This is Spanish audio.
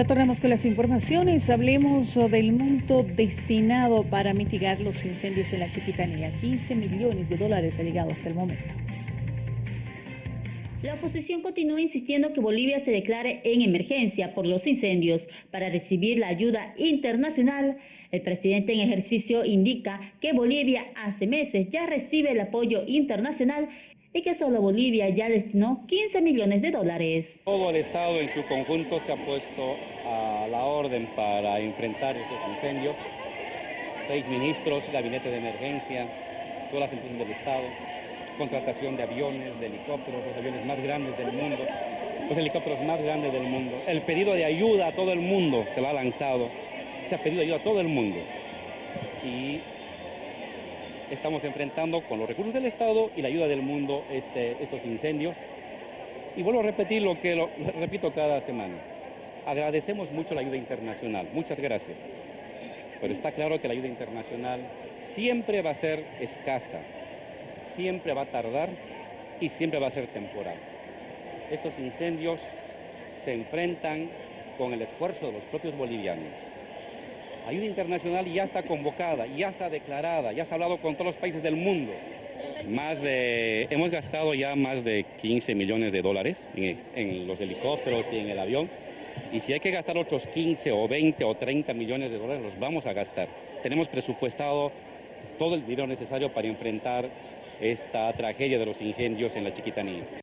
Retornamos con las informaciones. Hablemos del monto destinado para mitigar los incendios en la Chiquitanía. 15 millones de dólares ha llegado hasta el momento. La oposición continúa insistiendo que Bolivia se declare en emergencia por los incendios para recibir la ayuda internacional. El presidente en ejercicio indica que Bolivia hace meses ya recibe el apoyo internacional y que solo Bolivia ya destinó 15 millones de dólares. Todo el Estado en su conjunto se ha puesto a la orden para enfrentar estos incendios. Seis ministros, gabinete de emergencia, todas las empresas del Estado, contratación de aviones, de helicópteros, los aviones más grandes del mundo, los helicópteros más grandes del mundo. El pedido de ayuda a todo el mundo se lo ha lanzado, se ha pedido ayuda a todo el mundo. Estamos enfrentando con los recursos del Estado y la ayuda del mundo este, estos incendios. Y vuelvo a repetir lo que repito cada semana. Agradecemos mucho la ayuda internacional, muchas gracias. Pero está claro que la ayuda internacional siempre va a ser escasa, siempre va a tardar y siempre va a ser temporal. Estos incendios se enfrentan con el esfuerzo de los propios bolivianos. Ayuda internacional ya está convocada, ya está declarada, ya se ha hablado con todos los países del mundo. Más de, hemos gastado ya más de 15 millones de dólares en, los helicópteros y en el avión. Y si hay que gastar otros 15 o 20 o 30 millones de dólares, los vamos a gastar. Tenemos presupuestado todo el dinero necesario para enfrentar esta tragedia de los incendios en la Chiquitanía.